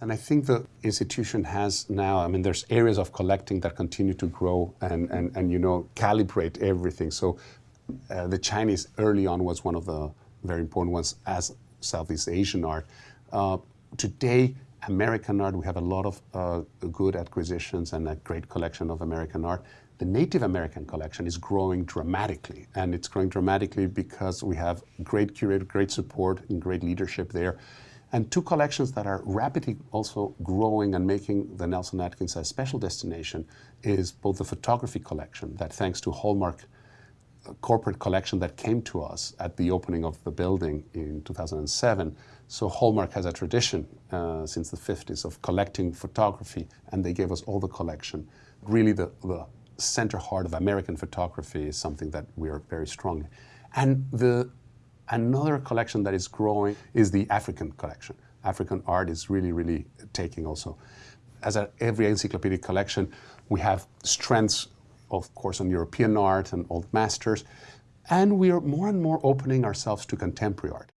And I think the institution has now, I mean, there's areas of collecting that continue to grow and, and, and you know, calibrate everything. So uh, the Chinese early on was one of the very important ones as Southeast Asian art. Uh, today, American art, we have a lot of uh, good acquisitions and a great collection of American art. The Native American collection is growing dramatically, and it's growing dramatically because we have great curator, great support, and great leadership there. And two collections that are rapidly also growing and making the Nelson Atkins a special destination is both the photography collection that thanks to Hallmark corporate collection that came to us at the opening of the building in 2007. So Hallmark has a tradition uh, since the 50s of collecting photography, and they gave us all the collection. Really, the, the center heart of American photography is something that we are very strong. And the, another collection that is growing is the African collection. African art is really, really taking also. As every encyclopedic collection, we have strengths of course, on European art and old masters. And we are more and more opening ourselves to contemporary art.